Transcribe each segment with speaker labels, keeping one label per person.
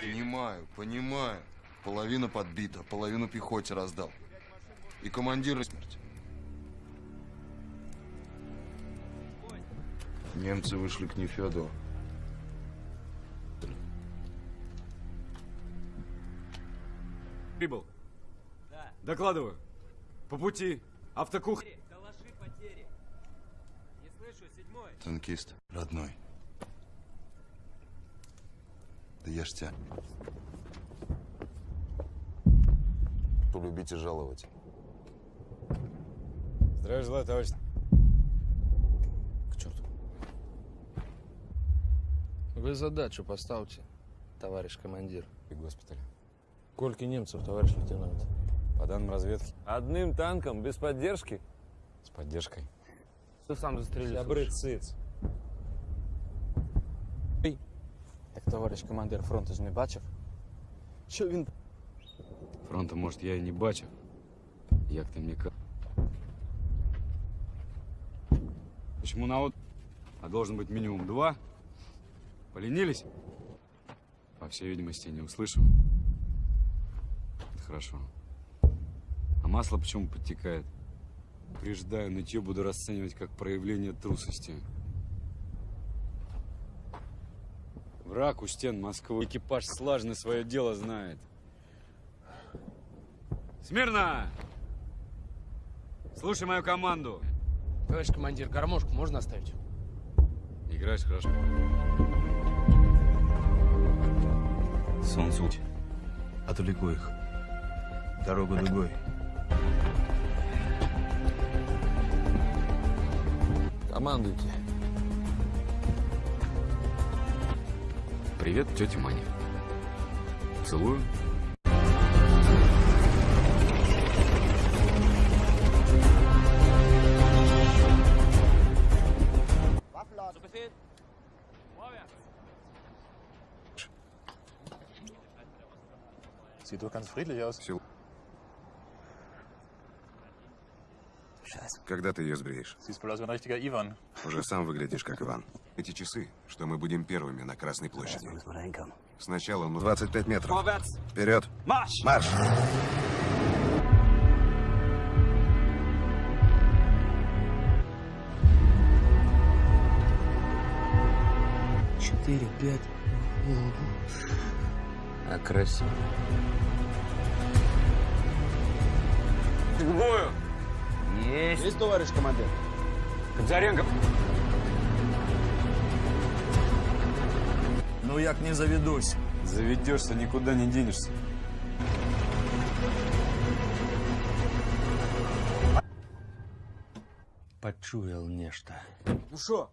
Speaker 1: Понимаю, понимаю. Половина подбита, половину пехоте раздал. И командира смерть. Немцы вышли к Нефедову.
Speaker 2: прибыл. Докладываю. По пути. Автокух...
Speaker 1: Танкист, родной. Да я ж тебя. Полюбить и жаловать.
Speaker 2: Здравия желаю, товарищ.
Speaker 3: К черту. Вы задачу поставьте, товарищ командир.
Speaker 2: И госпиталь.
Speaker 3: Сколько немцев, товарищ лейтенант?
Speaker 2: По данным разведки,
Speaker 4: Одним танком, без поддержки?
Speaker 2: с поддержкой.
Speaker 3: Ты сам застрелил.
Speaker 4: Добрый циц.
Speaker 3: Товарищ командир фронту ж не бачив? Що він
Speaker 2: Фронта, может, я и не бачив. Як ти мне ка... Почему на от... А должен быть минимум два? Поленились? По всей видимости, не услышал. Это хорошо. А масло почему подтекает? Преждаю, нытье буду расценивать как проявление трусости. Враг у стен Москвы. Экипаж слаженно свое дело знает. Смирно! Слушай мою команду.
Speaker 3: Товарищ командир, гармошку можно оставить?
Speaker 2: Играешь хорошо.
Speaker 5: Солнцу. Отвлеку их. Дорогу дугой.
Speaker 3: Командуйте.
Speaker 2: Привет, тетя Маня. Целую.
Speaker 5: Sieht doch ganz friedlich aus.
Speaker 6: Когда ты ее сбреешь? Уже сам выглядишь как Иван. Эти часы, что мы будем первыми на Красной площади. Сначала ну 25 метров. Вперед! Марш! Марш!
Speaker 3: Четыре, пять. А красиво.
Speaker 4: Бою!
Speaker 3: Есть.
Speaker 4: Есть, товарищ командир?
Speaker 2: Кобзаренко.
Speaker 5: Ну як не заведусь.
Speaker 2: Заведешься, никуда не денешься.
Speaker 3: Почуял нечто.
Speaker 4: Ну что?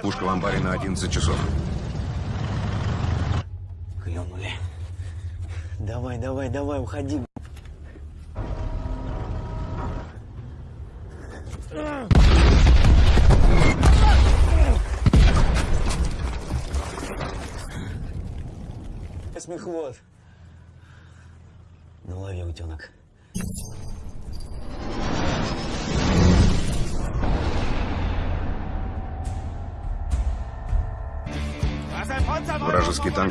Speaker 6: Пушка в амбаре на 11 часов.
Speaker 7: Клюнули. Давай, давай, давай, уходи. Смехвод.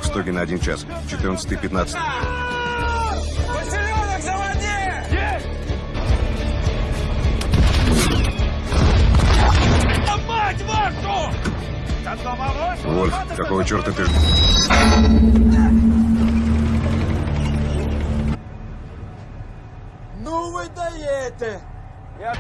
Speaker 6: Стоги на один час. 14-15. Вольф, какого черта ты...
Speaker 4: Ну вы даете!
Speaker 5: Я...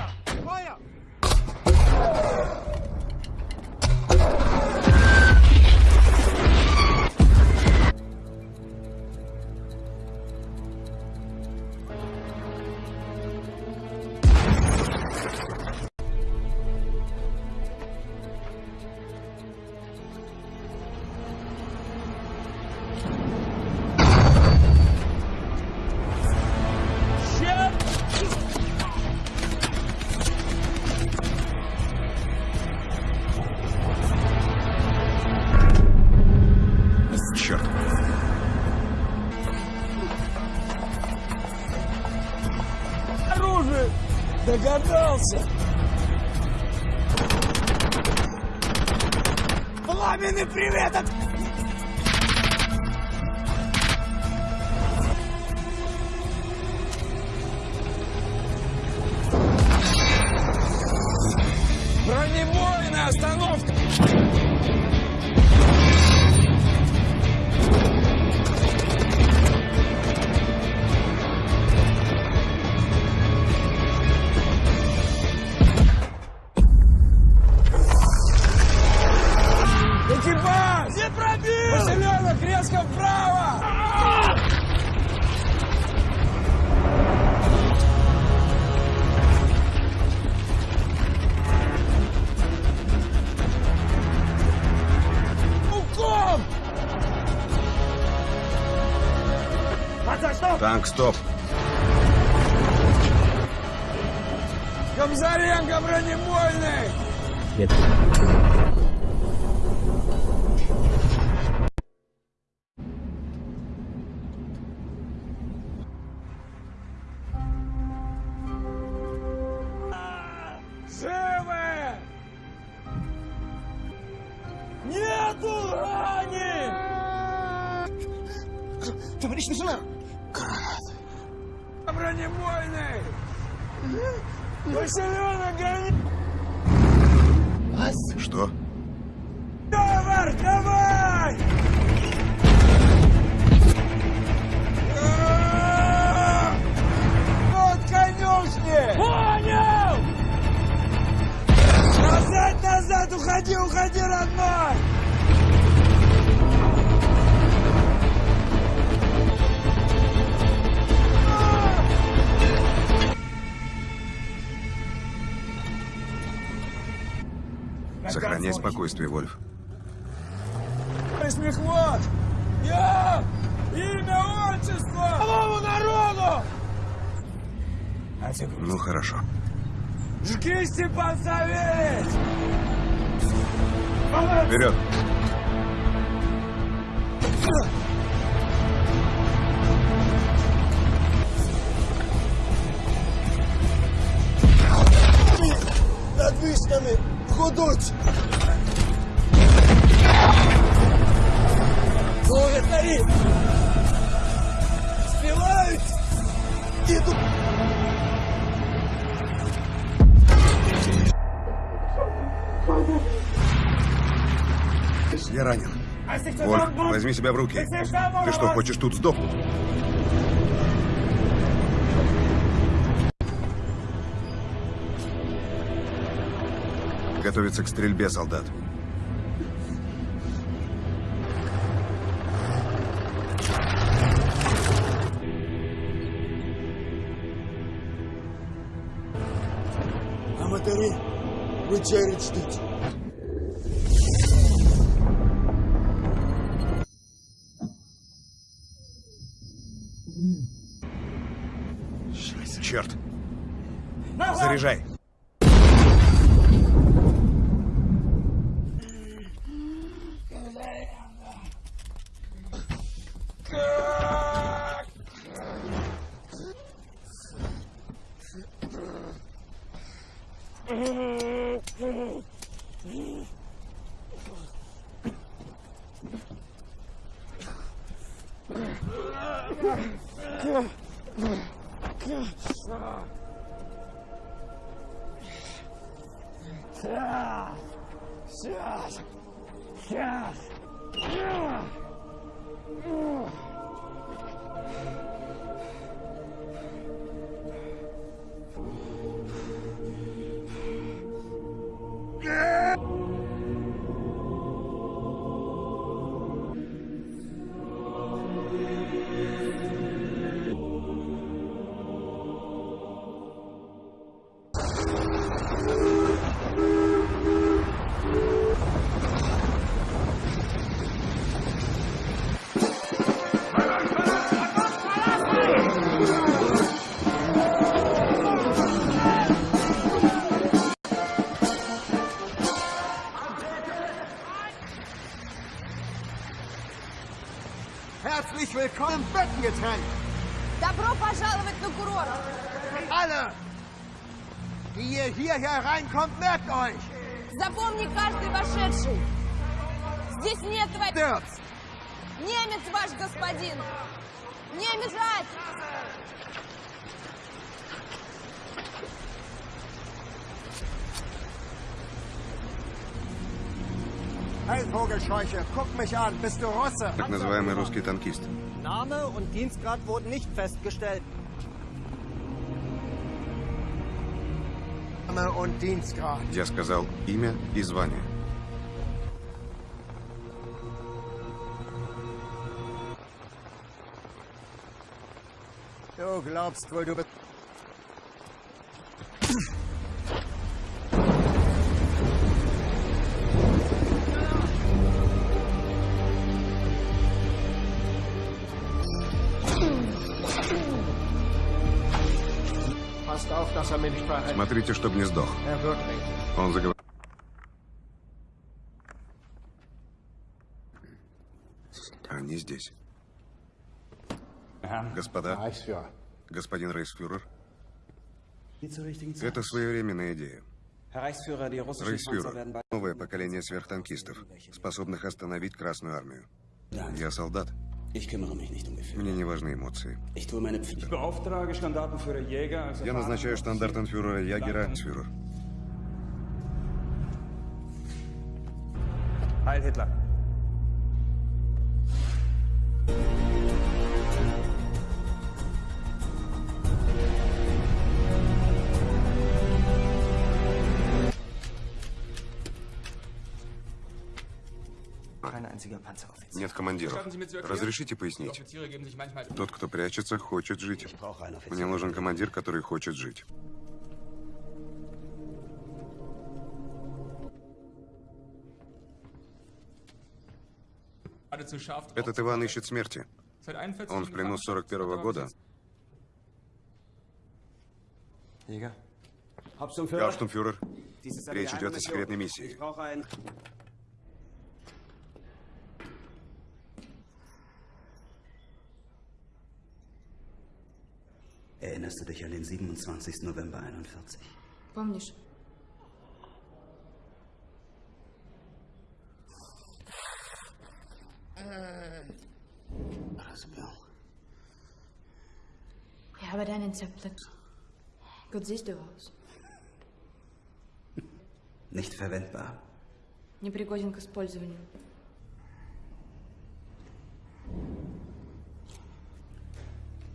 Speaker 5: Стоп!
Speaker 4: Гамзаренко бронебойный!
Speaker 5: Нет. возьми себя в руки. Ты что, хочешь тут сдохнуть? Готовится к стрельбе, солдат.
Speaker 4: А мотори, вы чарить ждите. Продолжай.
Speaker 6: Так называемый русский танкист.
Speaker 7: Name und Dienstgrad wurden nicht festgestellt.
Speaker 4: Name und Dienstgrad.
Speaker 6: Я сказал имя и звание.
Speaker 4: Du glaubst wohl, du bist...
Speaker 6: Смотрите, чтобы не сдох. Он заговорил. Они здесь. Господа, господин рейхсфюрер, это своевременная идея. Рейхсфюрер, новое поколение сверхтанкистов, способных остановить Красную Армию. Я солдат. Мне не важны эмоции.
Speaker 8: Beauftrage Standartenführer Jäger als
Speaker 6: Я назначаю штандартенфюрера Ягера фюрер.
Speaker 8: Heil Hitler.
Speaker 6: Нет командиров. Разрешите пояснить? Тот, кто прячется, хочет жить. Мне нужен командир, который хочет жить. Этот Иван ищет смерти. Он в плену с 41 -го года. Гауптштумфюрер, речь идет о секретной миссии.
Speaker 7: Erinnerst du dich an den 27. November 41?
Speaker 9: Помнишь?
Speaker 7: Разбил.
Speaker 9: Ich habe deinen Zerplatz. Gut siehst du aus.
Speaker 7: Nicht verwendbar.
Speaker 9: Непригоден к использованию.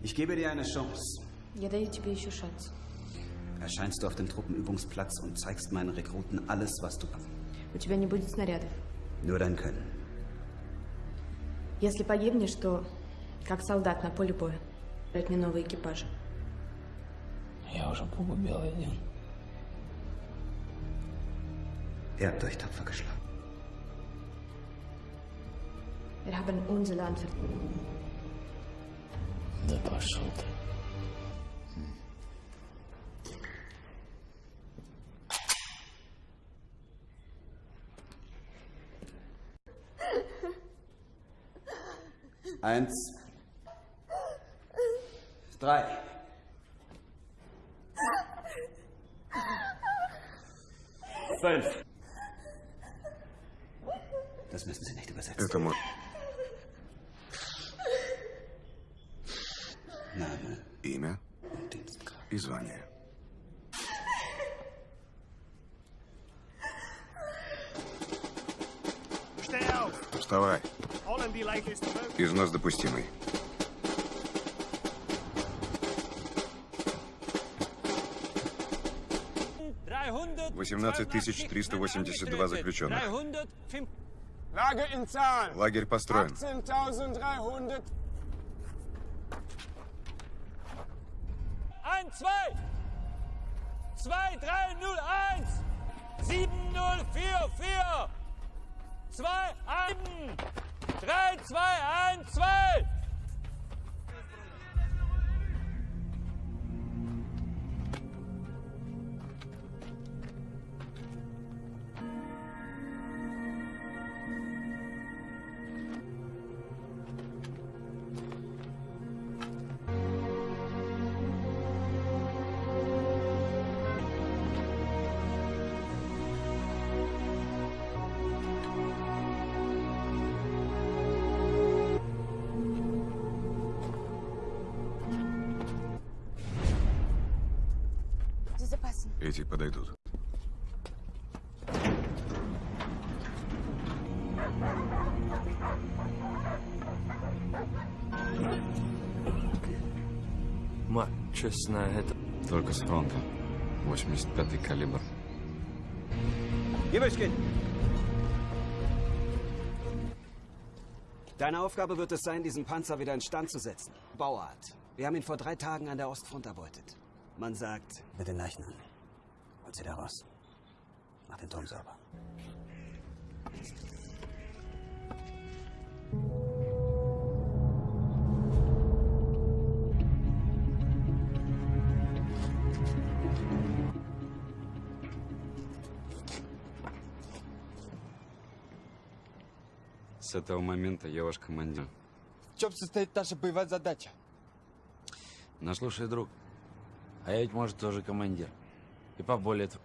Speaker 7: Ich gebe dir eine Chance.
Speaker 9: Я даю тебе еще шанс.
Speaker 7: Erscheinst du auf dem Truppenübungsplatz und zeigst meinen Rekruten alles, was du kannst.
Speaker 9: У тебя не будет снарядов.
Speaker 7: Nur dein Können.
Speaker 9: Если погибнешь, то как солдат на поле боя. Брать мне новый экипаж.
Speaker 7: Я уже погубил один. Ihr habt euch tapfer geschlagen.
Speaker 9: Wir haben unser Land ver...
Speaker 7: Да пошел ты. Eins. Drei. Fünf. Das müssen Sie nicht übersetzen.
Speaker 6: Допустимый. Восемнадцать тысяч триста восемьдесят два заключенных. Лагерь построен.
Speaker 3: честно, это...
Speaker 2: Только с фронта. 85-й калибр.
Speaker 7: Gibelchen! Deine Aufgabe wird es sein, diesen Panzer wieder in Stand zu setzen. Bauart. Wir haben ihn vor drei Tagen an der Ostfront erbeutet. Man sagt...
Speaker 10: Mit den Leichen an. Holt sie da raus. Mach den Turm sauber.
Speaker 2: С этого момента я ваш командир.
Speaker 3: В чем состоит наша боевая задача?
Speaker 11: Ну, слушай, друг, а я ведь, может, тоже командир. И поболее тв-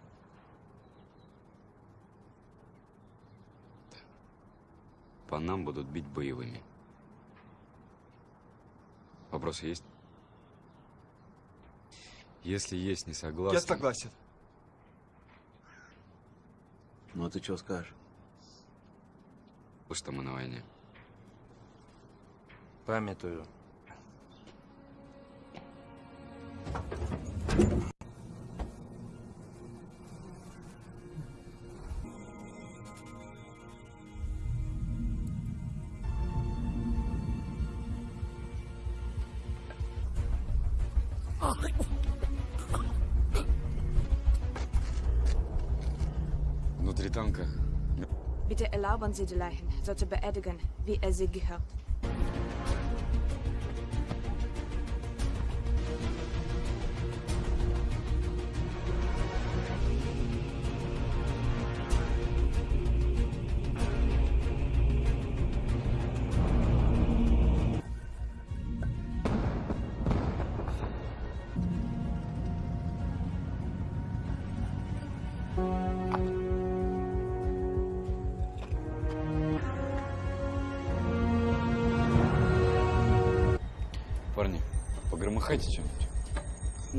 Speaker 2: По нам будут бить боевыми. Вопросы есть? Если есть, не согласен.
Speaker 3: Я согласен.
Speaker 11: Ну, а ты что скажешь?
Speaker 2: Что мы на войне.
Speaker 11: Памятую.
Speaker 2: Внутри танка
Speaker 9: Bitte erlauben Sie die Leichen, sollte beerdigen, wie er sie gehört.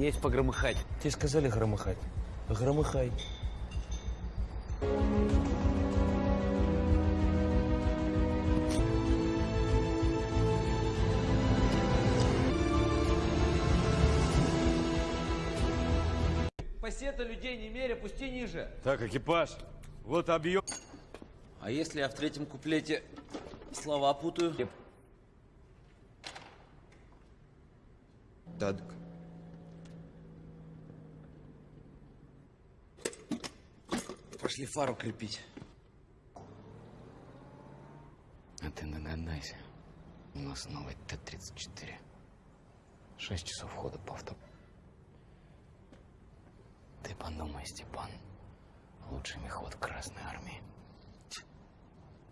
Speaker 11: Есть погромыхать.
Speaker 3: Тебе сказали громыхать. Громыхай.
Speaker 8: Пассета людей не меря, пусти ниже.
Speaker 5: Так, экипаж. Вот объем.
Speaker 11: А если я в третьем куплете слова путаю?
Speaker 1: Тадк.
Speaker 11: Пошли фару крепить.
Speaker 12: А ты догадайся. У нас новый Т-34. Шесть часов хода по авто. Ты подумай, Степан. Лучший мехвод Красной Армии.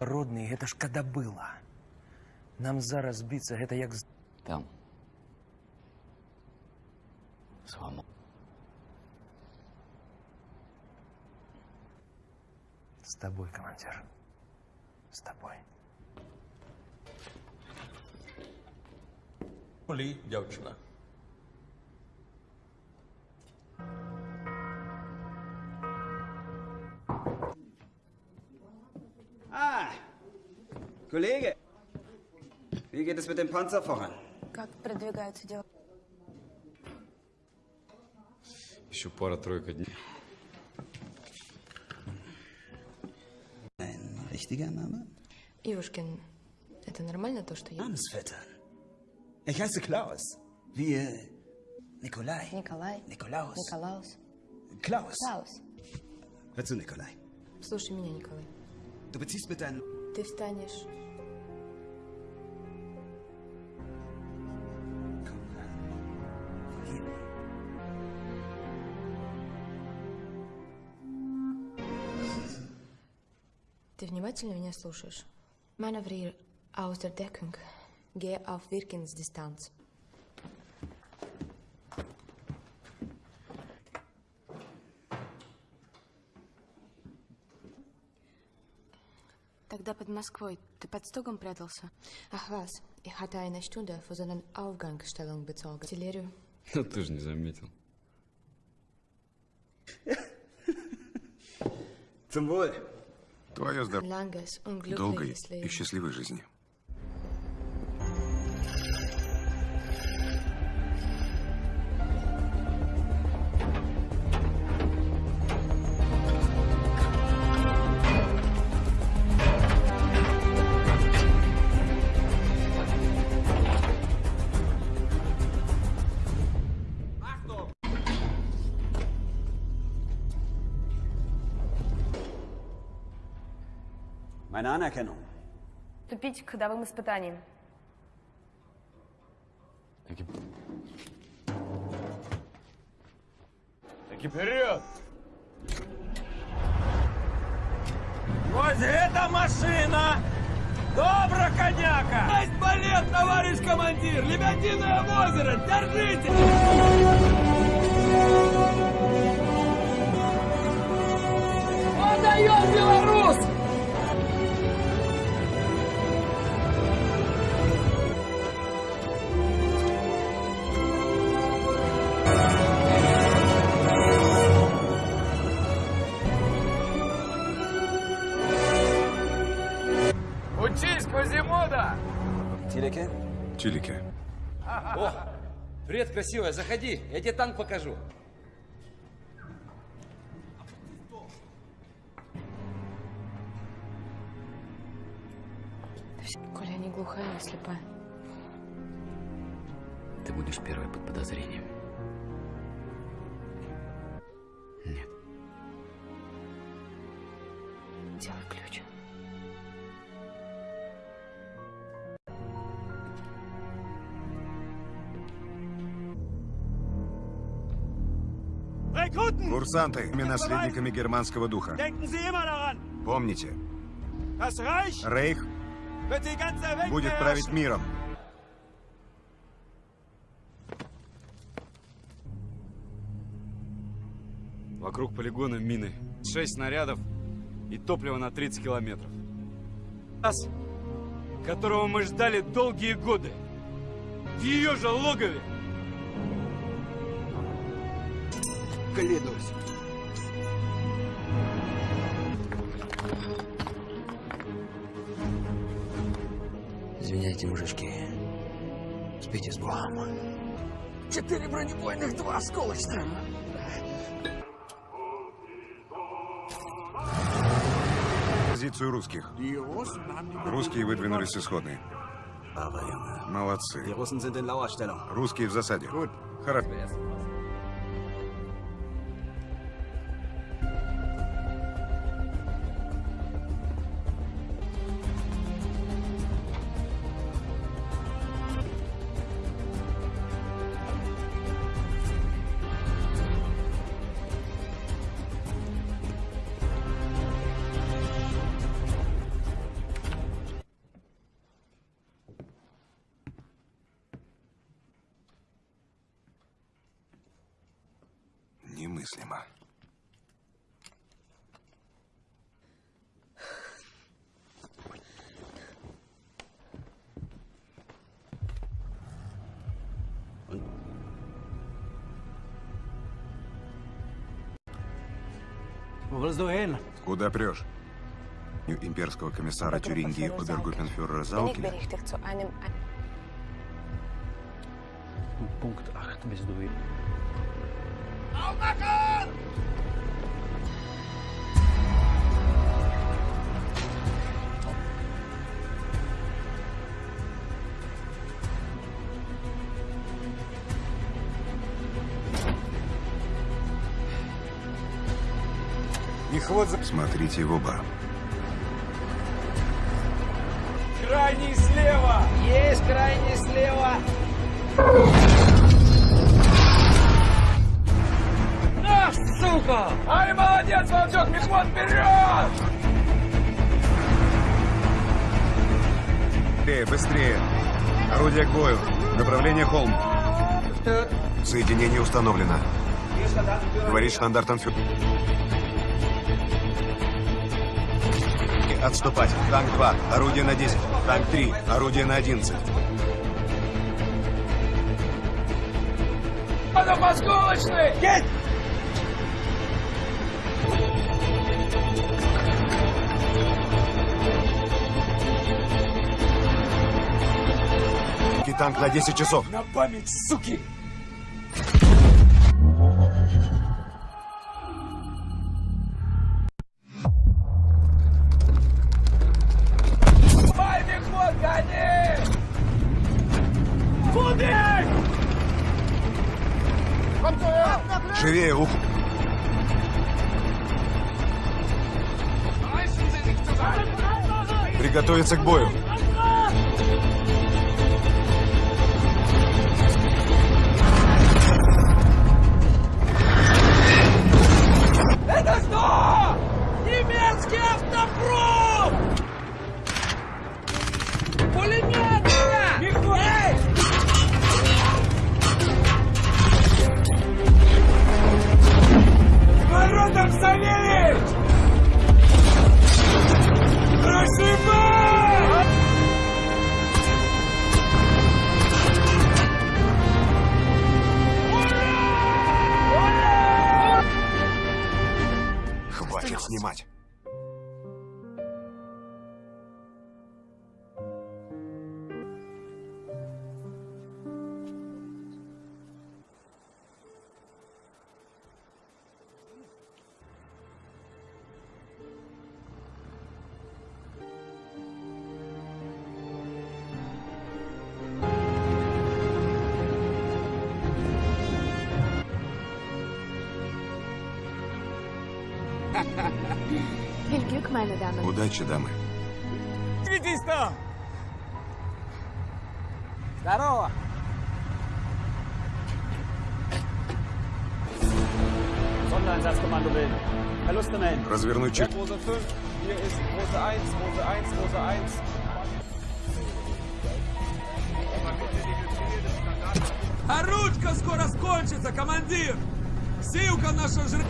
Speaker 3: Родний, это ж когда было. Нам зараз биться, это як... з-
Speaker 12: Там. Свобода.
Speaker 3: С тобой, командир. С тобой.
Speaker 5: Полі, дівчина.
Speaker 7: Ah! Kollege! Wie geht es mit dem Panzer voran?
Speaker 9: Как продвигаются дела?
Speaker 2: Еще пара-тройка дней.
Speaker 10: Ein richtiger Name?
Speaker 9: Ивушкин, это нормально то, что я...
Speaker 10: Namensvettern. Ich heiße Klaus. Wir. Nikolai.
Speaker 9: Николай.
Speaker 10: Nikolaus.
Speaker 9: Николаус.
Speaker 10: Klaus.
Speaker 9: Klaus.
Speaker 10: Hör zu, Nikolai.
Speaker 9: Слушай меня, Николай.
Speaker 10: Du beziehst mit deinen.
Speaker 9: Ты встанешь... внимательно меня слушаешь? Manövrier aus der Deckung. Gehe auf Wirkensdistanz. Тогда под Москвой ты под стогом прятался? Ach was, ich hatte eine Stunde für seinen Aufgangsstellung bezogen. Артиллерию.
Speaker 2: Ну ты же не заметил.
Speaker 6: Zum Wohl. Твое здоровье. Долгой и счастливой жизни.
Speaker 10: Anerkennung.
Speaker 13: Вступить к ходовым испытаниям.
Speaker 5: Таки вперед! Вот эта машина! Добро, коняка! Есть балет, товарищ командир! Лебединое озеро! Держите! Подаем, белорус!
Speaker 6: Чилике.
Speaker 8: О, привет, красивая, заходи, я тебе танк покажу.
Speaker 9: Коля, я не глухая, а слепая.
Speaker 12: Ты будешь первой под подозрением. Нет.
Speaker 9: Делай ключ.
Speaker 6: Курсанты, мы наследниками германского духа. Помните, Рейх будет править миром.
Speaker 2: Вокруг полигона мины. Шесть снарядов и топливо на 30 километров. Нас, которого мы ждали долгие годы. В ее же логове.
Speaker 7: Клянусь.
Speaker 12: Извиняйте, мужички. Спите с Богом.
Speaker 5: Четыре бронебойных, два осколочных.
Speaker 6: Позицию русских. Русские выдвинулись исходные.
Speaker 10: Die
Speaker 6: Молодцы. Русские в засаде. Хорошо.
Speaker 10: Hin?
Speaker 6: Куда прешь? Имперского комиссара Тюрингии
Speaker 9: zu einem...
Speaker 10: Punkt 8 bist du hier.
Speaker 6: Смотрите в оба.
Speaker 5: Крайний слева! Есть крайний слева! Сука! Ай, молодец, волчок, мехвод, вперед!
Speaker 6: Быстрее, быстрее. Орудие к бою. Направление холм. Соединение установлено. Говорит штандартенфюрер. Отступать. Танк 2. Орудие на 10. Танк 3. Орудие на 11.
Speaker 5: Подом осколочный! Есть!
Speaker 6: Танк на 10 часов.
Speaker 5: На память, суки!
Speaker 6: Живее, ух! Приготовиться к бою.
Speaker 9: Damen.
Speaker 6: Удачи, дамы.
Speaker 5: Светись там! Здорово!
Speaker 10: Sondereinsatzkommando bilden. Verluste melden.
Speaker 6: Развернуть чек.
Speaker 5: Rose 5, hier ist Rose 1, Rose 1, Rose 1. А ручка скоро скончится, командир! Силка наша жри...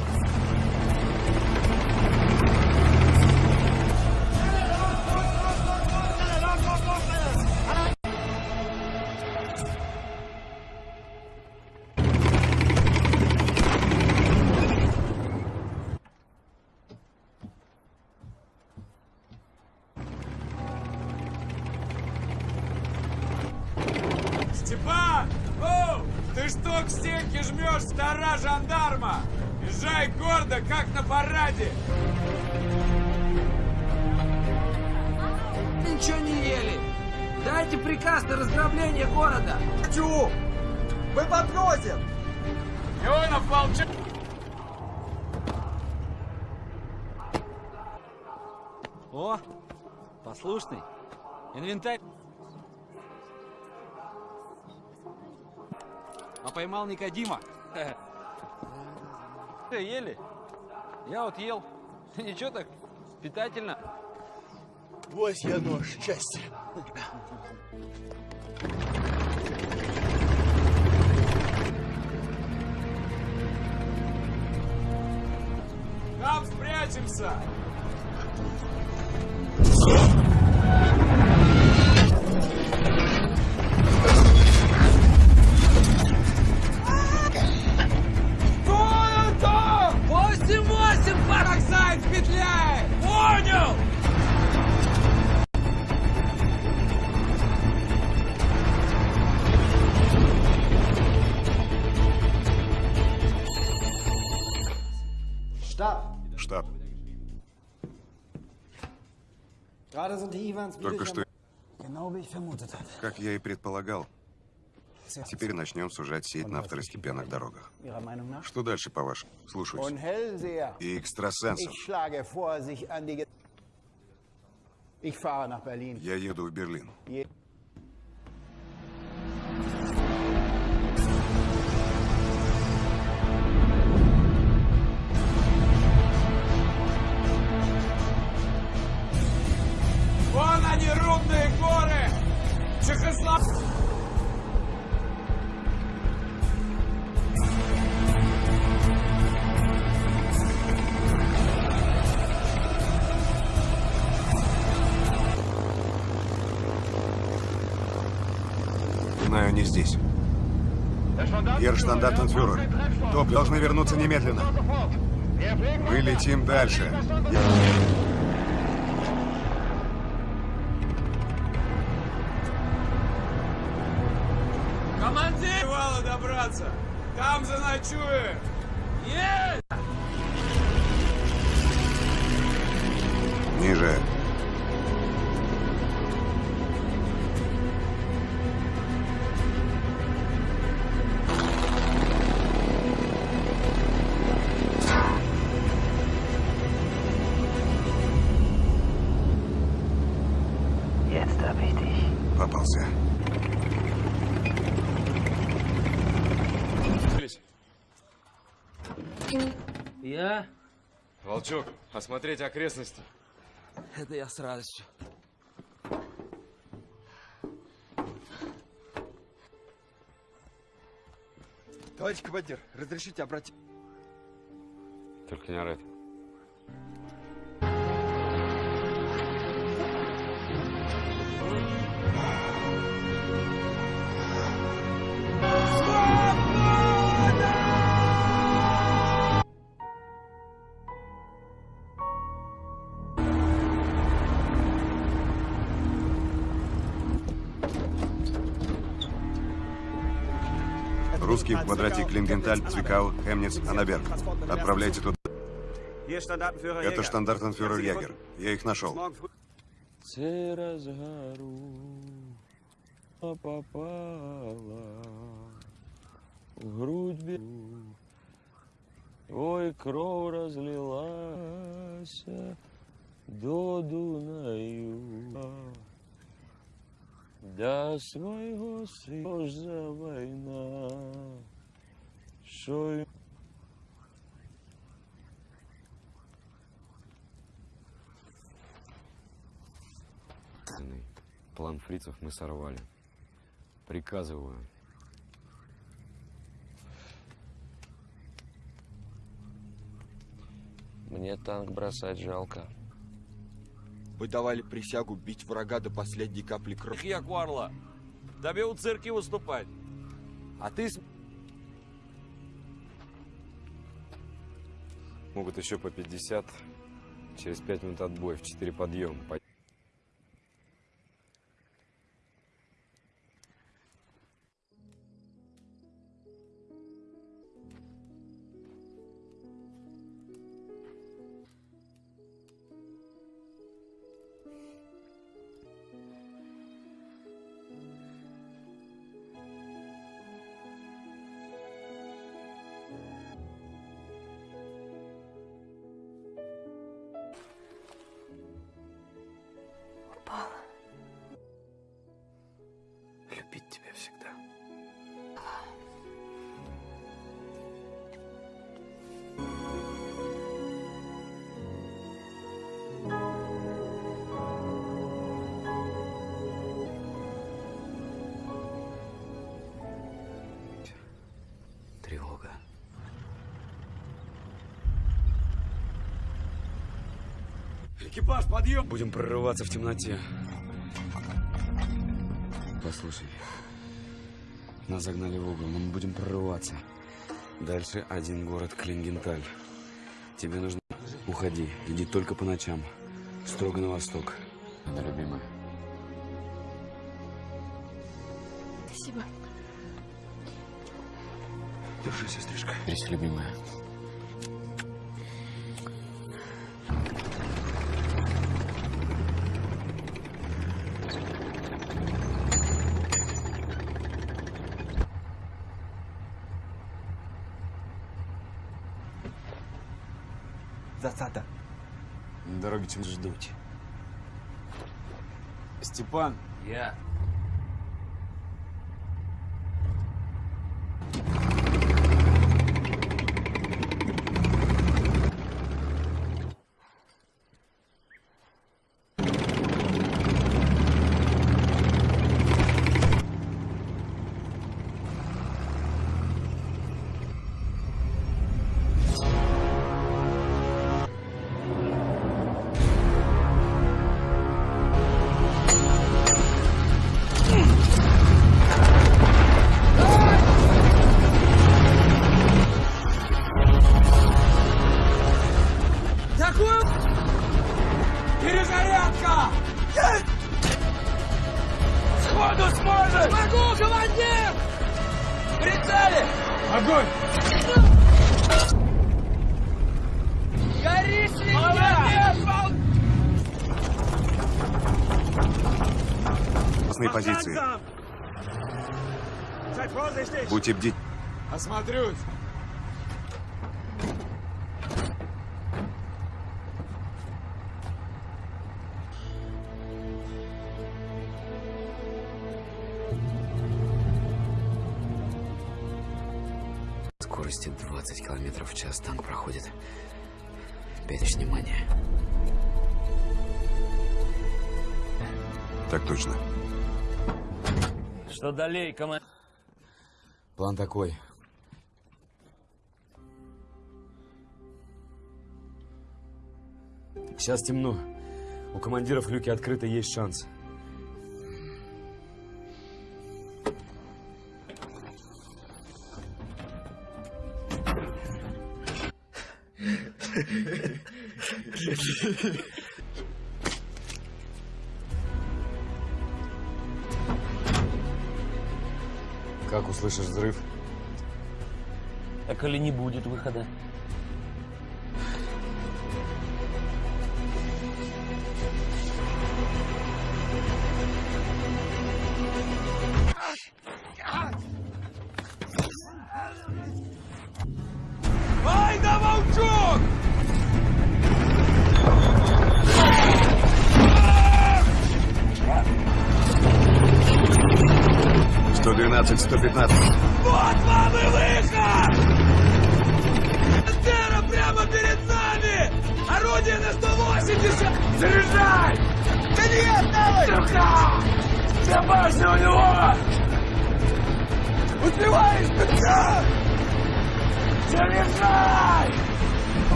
Speaker 11: послушный. Инвентарь. А поймал Никодима. Э, Ели? Я вот ел. Ничего так, питательно.
Speaker 4: Вось я нож счастья.
Speaker 5: Там спрячемся!
Speaker 6: Только что, как я и предполагал, теперь начнем сужать сеть на второстепенных дорогах. Что дальше, по-вашему? Слушаюсь. И экстрасенсов. Я еду в Берлин.
Speaker 5: Вон они, рудные горы! Чехослов...
Speaker 6: Знаю, не здесь. Герштандартенфюрер, ТОП должны вернуться немедленно. Мы летим дальше.
Speaker 5: перевала Там заночуем. Есть!
Speaker 2: Волчок, осмотреть окрестности.
Speaker 12: Это я с радостью.
Speaker 14: Товарищ командир, разрешите обратить...
Speaker 2: Только не орать.
Speaker 6: Русский в квадрате Клингенталь, Цвикау, Хемниц, Анаберг. Отправляйте туда. Это штандартенфюрер Ягер. Я их нашел.
Speaker 15: Попала в грудь бігу. Ой, кров розлилася до Дунаю. Для свого сина за війна, що й
Speaker 2: План фрицев мы сорвали. Приказываю.
Speaker 15: Мне танк бросать жалко.
Speaker 14: Вы давали присягу бить врага до последней капли крови.
Speaker 5: Я Кварла. Тебе у цирке выступать. А ты.
Speaker 2: Могут еще по 50. Через 5 минут отбой. В 4 подъем. Экипаж, подъем! Будем прорываться в темноте. Послушай. Нас загнали в угол, но мы будем прорываться. Дальше один город Клингенталь. Тебе нужно... Уходи, иди только по ночам. Строго на восток. Она любимая.
Speaker 9: Спасибо.
Speaker 2: Держи, сестричка. Берись, любимая. Чем ждуть. Степан.
Speaker 11: Я. Что далее, командир?
Speaker 2: План такой. Сейчас темно. У командиров люки открыты, есть шанс. Как услышишь взрыв?
Speaker 11: А коли не будет выхода?
Speaker 5: 15.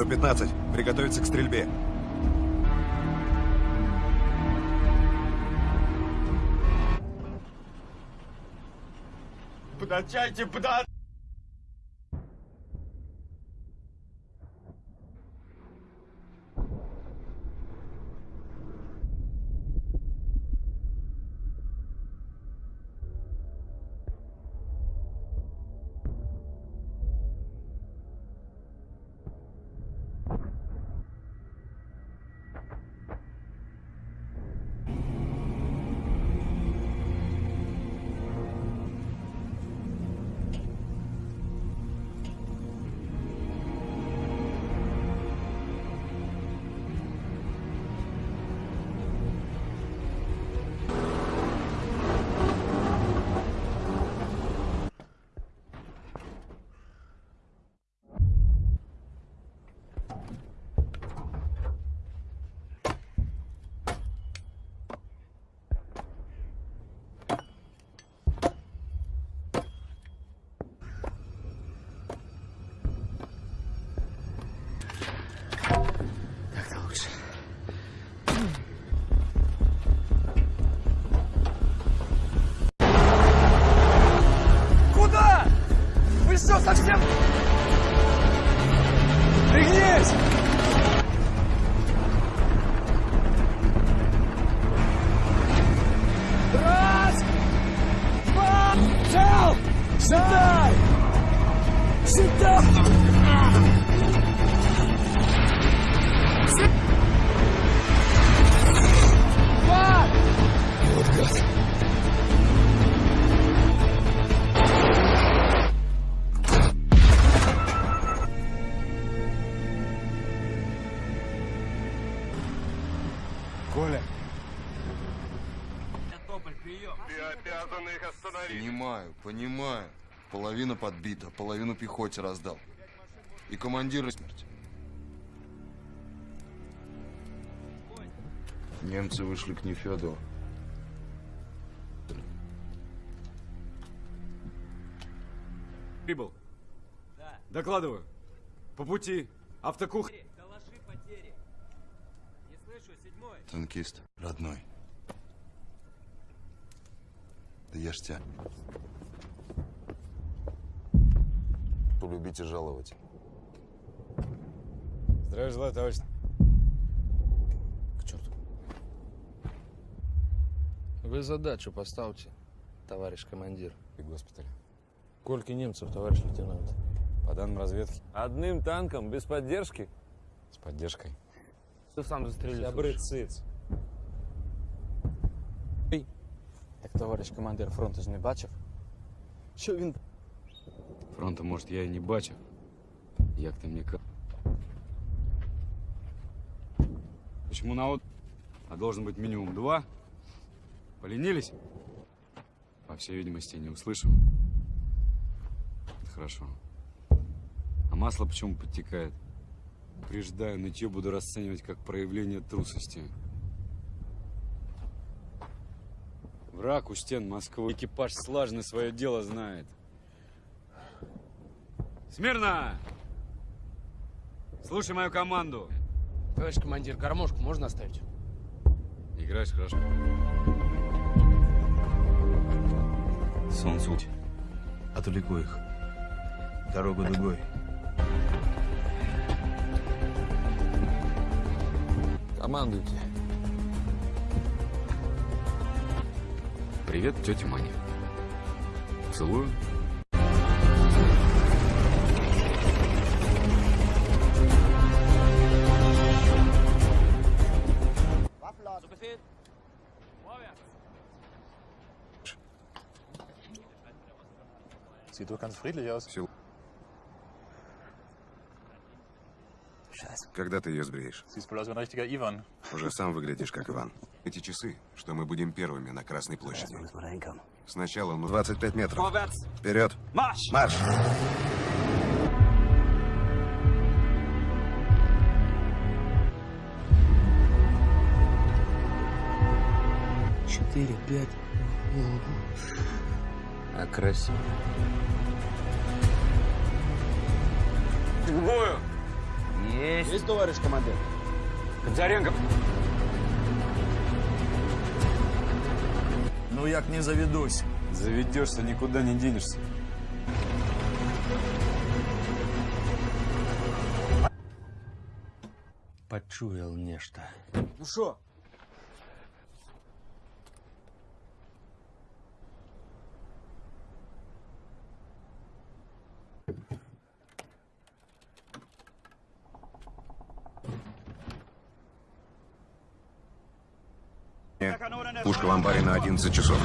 Speaker 5: 115. Приготовиться к стрельбе.
Speaker 12: Подачайте, подачайте!
Speaker 1: Понимаю, понимаю. Половина подбита, половину пехоте раздал. И командира смерть.
Speaker 16: Немцы вышли к Нефеду.
Speaker 2: прибыл. Докладываю. По пути. Автокух...
Speaker 1: Танкист, родной. Да я ж тебя.
Speaker 17: Любите жаловать.
Speaker 2: Здравия желаю, товарищ.
Speaker 12: К черту.
Speaker 15: Вы задачу поставьте, товарищ командир.
Speaker 3: И госпиталь.
Speaker 15: Сколько немцев, товарищ лейтенант?
Speaker 3: По данным разведки,
Speaker 15: Одним танком, без поддержки?
Speaker 3: с поддержкой.
Speaker 15: Ты сам застрелил.
Speaker 3: Добрый циц. Так товарищ командир фронту ж не бачив? Що він
Speaker 2: Фронта, может, я и не бачив. Як ты мне как? Почему на от... А должен быть минимум два? Поленились? По всей видимости, не услышу. Это хорошо. А масло почему подтекает? Преждаю, нытье буду расценивать как проявление трусости. Враг у стен Москвы. Экипаж слаженно свое дело знает. Смирно! Слушай мою команду.
Speaker 18: Товарищ командир, гармошку можно оставить?
Speaker 2: Играешь хорошо.
Speaker 19: Сон суть. Отвлеку их. Дорогу дугой.
Speaker 15: Командуйте.
Speaker 2: Привет, тетя Маня. Целую.
Speaker 19: Sieht doch ganz friedlich aus.
Speaker 6: Когда ты ее сбреешь? Уже сам выглядишь как Иван. Эти часы, что мы будем первыми на Красной площади. Сначала ну 25 метров. Вперед!
Speaker 7: Марш!
Speaker 6: Марш!
Speaker 15: Четыре, пять. А красиво.
Speaker 2: К бою!
Speaker 15: Есть.
Speaker 4: Есть, товарищ командир.
Speaker 2: Кондзаренко!
Speaker 19: Ну як не заведусь.
Speaker 2: Заведешься, никуда не денешься.
Speaker 15: Почуял нечто.
Speaker 4: Ну що?
Speaker 6: Пушка в амбаре на 11 часов.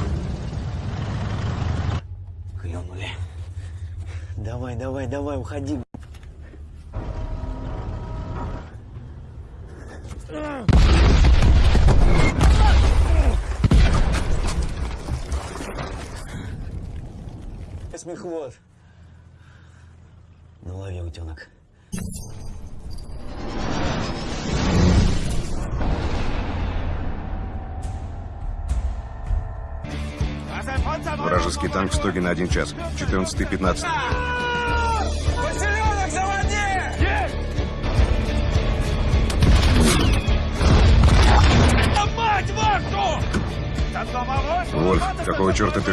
Speaker 10: Клюнули. Давай, давай, давай, уходи. Смехвод. Ну, лови, утенок.
Speaker 6: Вражеский танк в стоге на один час. 14-15.
Speaker 5: Поселенок заводи! Мать вашу! Там домовой?
Speaker 6: Вольф, какого черта ты...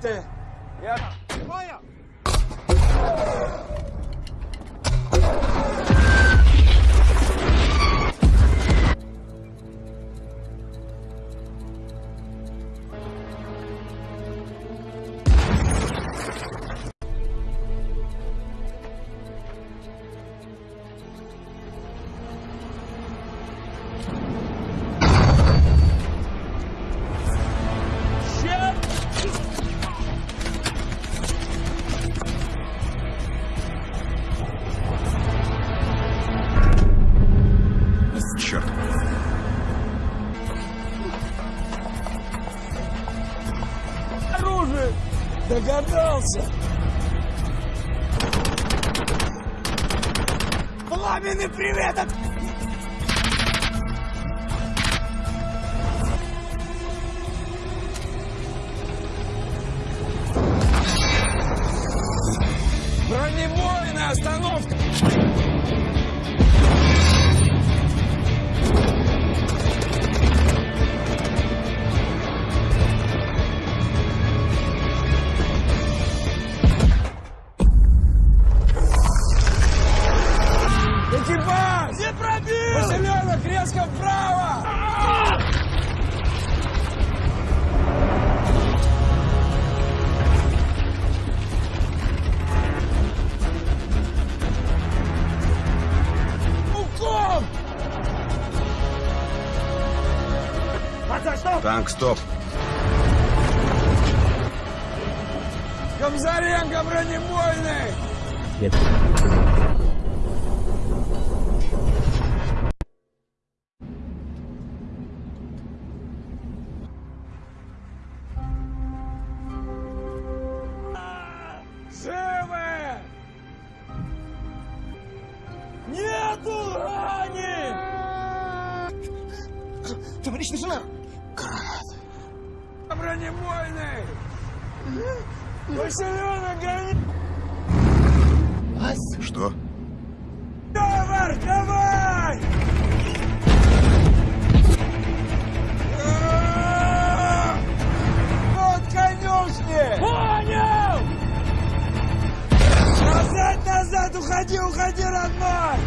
Speaker 5: даете! Уходи, уходи, родной!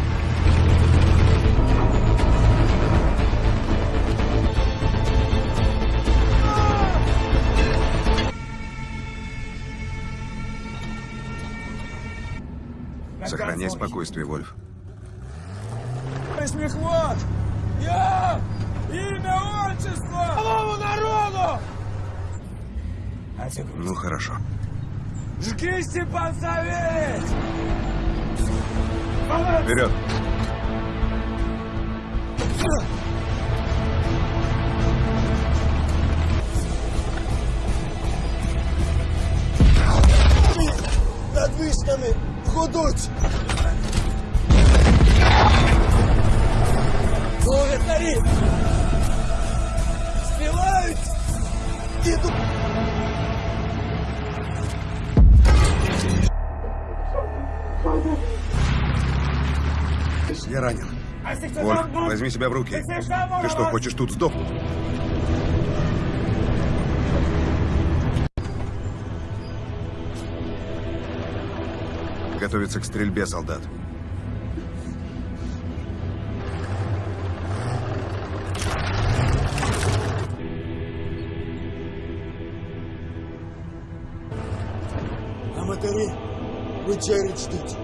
Speaker 6: Сохраняй спокойствие, Вольф.
Speaker 5: Смехвод! Я! Имя, отчество! Новому народу!
Speaker 6: Ну, хорошо.
Speaker 5: Жги, Степан Савельич!
Speaker 6: Вперед!
Speaker 5: Над вишнями гудуть! Словятарі! Співають! Діду!
Speaker 6: Вольф, возьми себя в руки. Ты что, хочешь тут сдохнуть? Готовиться к стрельбе, солдат.
Speaker 5: А матері вечерять ждуть.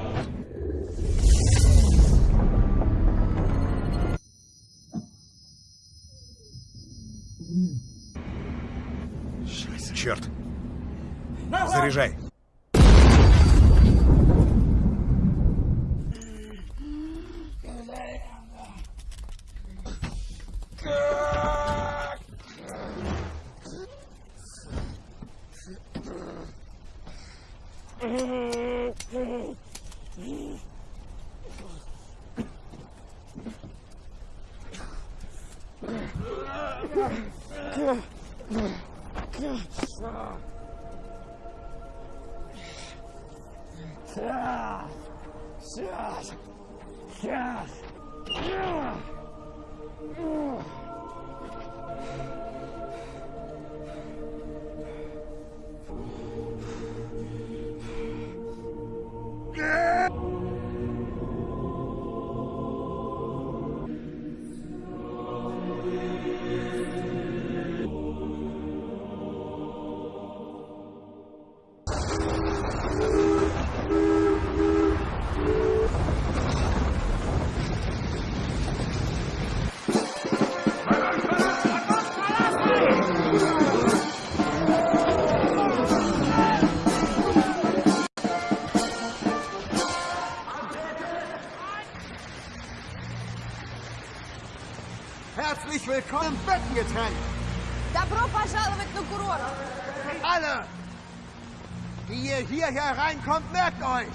Speaker 4: Reinkommt, merkt euch!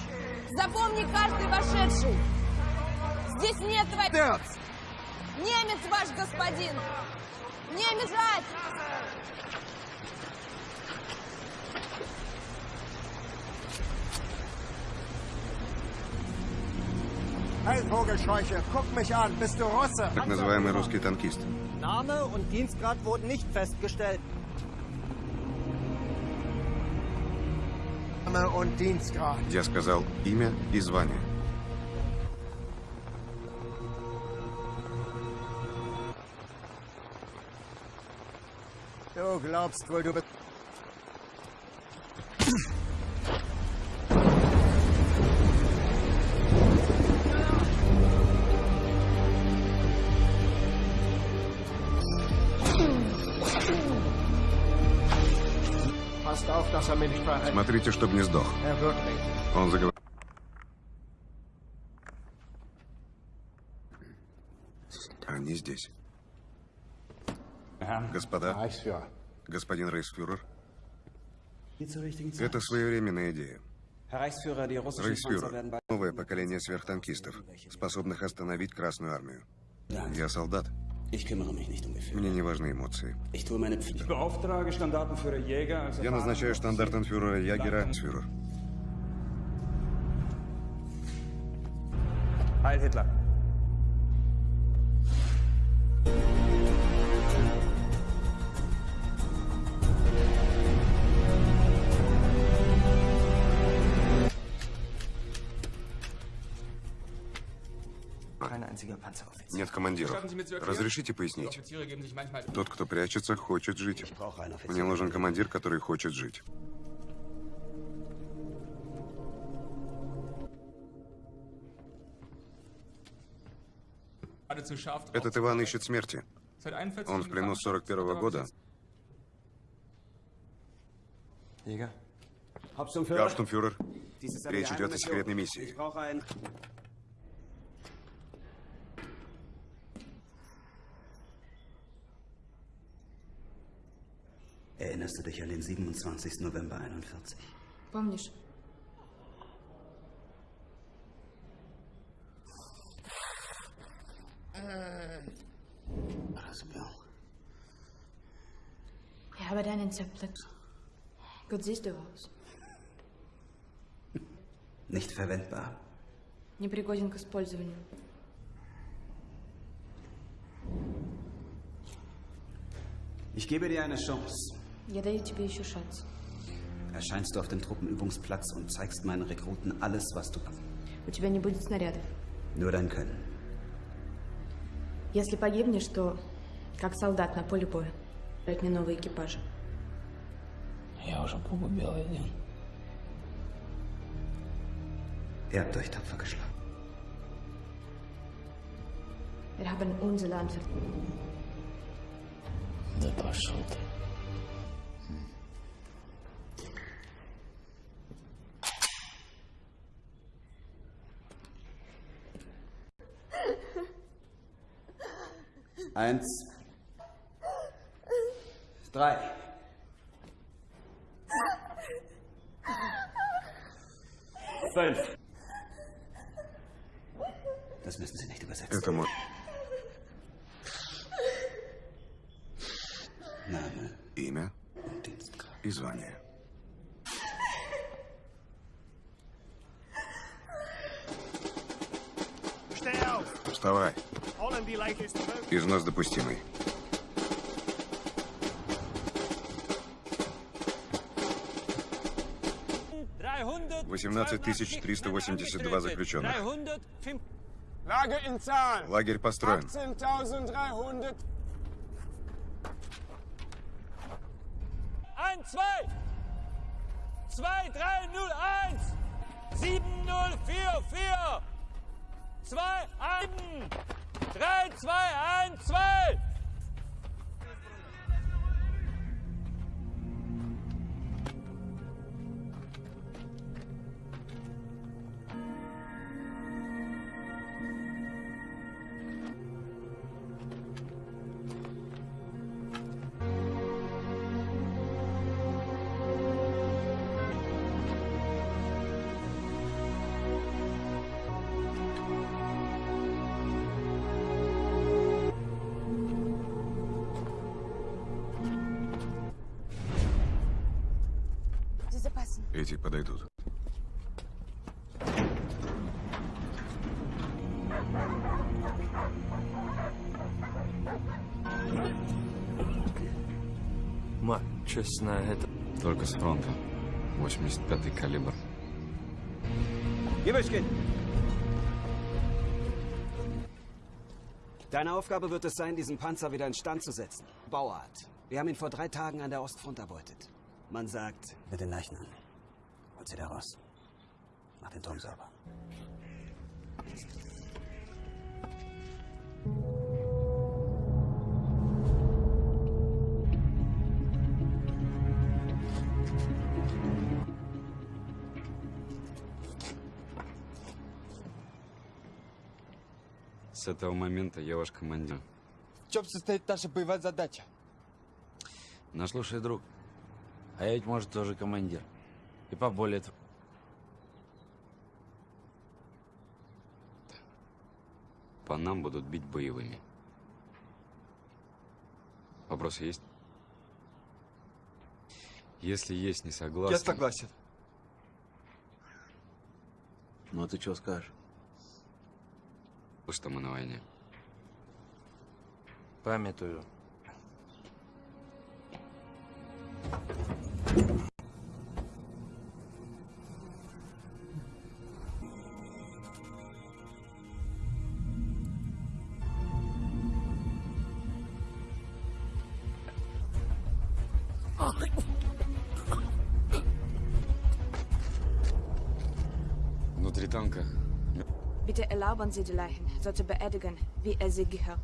Speaker 13: Запомни каждый вошедший! Здесь нет твоих...
Speaker 4: Дерц!
Speaker 13: Немец ваш господин! Не бежать!
Speaker 20: Hey, Vogelscheuche, guck mich an. Bist du Russe?
Speaker 6: Так называемый русский танкист.
Speaker 20: Name und Dienstgrad wurden nicht festgestellt. Name und Dienstgrad.
Speaker 6: Я сказал имя и звание.
Speaker 20: Du glaubst wohl, du bist...
Speaker 6: Смотрите, чтобы не сдох. Он заговорил. Они здесь. Господа, господин
Speaker 7: Zeit.
Speaker 6: это своевременная идея.
Speaker 7: Bald...
Speaker 6: новое поколение сверхтанкистов, способных остановить Красную Армию. Я солдат.
Speaker 7: Ich kümmere mich nicht um Gefühle.
Speaker 6: Мне не важны эмоции.
Speaker 7: Ich tue meine Pflicht.
Speaker 14: Beauftrage Standartenführer Jäger als
Speaker 6: Я назначаю штандартенфюрера Ягера фюрер.
Speaker 14: Heil Hitler.
Speaker 6: Нет командиров. Разрешите пояснить? Тот, кто прячется, хочет жить. Мне нужен командир, который хочет жить. Этот Иван ищет смерти. Он в плену с 41 -го года.
Speaker 7: Jäger.
Speaker 6: Гауптштумфюрер, речь идет о секретной миссии.
Speaker 7: Erinnerst du dich an den 27. November 41?
Speaker 9: Помнишь?
Speaker 7: Разбил.
Speaker 9: Ich habe deinen zerplatzt. Gut siehst du aus.
Speaker 7: Nicht verwendbar.
Speaker 9: Непригоден к использованию.
Speaker 7: Ich gebe dir eine Chance.
Speaker 9: Я даю тебе еще шанс.
Speaker 7: Erscheinst du auf dem Truppenübungsplatz und zeigst meinen Rekruten alles, was du kannst.
Speaker 9: У тебя не будет снарядов.
Speaker 7: Nur dein Können.
Speaker 9: Если погибнешь, то как солдат на поле боя. Дать мне новые экипажи.
Speaker 12: Я уже погубил один.
Speaker 7: Ihr habt euch tapfer geschlagen.
Speaker 9: Wir haben unser Land.
Speaker 12: Да пошел ты.
Speaker 7: Eins. Drei. Fünf. Das müssen Sie nicht übersetzen.
Speaker 6: Это мой
Speaker 7: Name.
Speaker 6: имя и звание.
Speaker 20: Steh auf!
Speaker 6: Вставай. Износ допустимый. Восемнадцать тысяч триста восемьдесят два заключенных. Лагерь построен.
Speaker 20: 18.300.
Speaker 5: Ein, zwei! Zwei, drei, null, eins! Sieben, null, vier, vier! Zwei, ein!
Speaker 13: 3,
Speaker 6: 2, 1,
Speaker 3: 2! честно, это...
Speaker 2: Только с фронта. 85-й калибр.
Speaker 7: Gibelchen! Deine Aufgabe wird es sein, diesen Panzer wieder in Stand zu setzen. Bauart. Wir haben ihn vor drei Tagen an der Ostfront erbeutet. Man sagt...
Speaker 21: Mit den Leichen an. Holt sie da raus. Mach den Turm sauber.
Speaker 2: С этого момента я ваш командир.
Speaker 20: В чем состоит наша боевая задача?
Speaker 15: Наслушай, друг. А я ведь, может, тоже командир. И поболее тв-
Speaker 2: По нам будут бить боевыми. Вопросы есть? Если есть, не согласен.
Speaker 20: Я согласен.
Speaker 3: Ну, а ты что скажешь?
Speaker 2: Что мы на войне.
Speaker 3: Памятую.
Speaker 2: Внутри
Speaker 13: Bitte erlauben Sie die Leichen, so zu beerdigen, wie es sie gehört.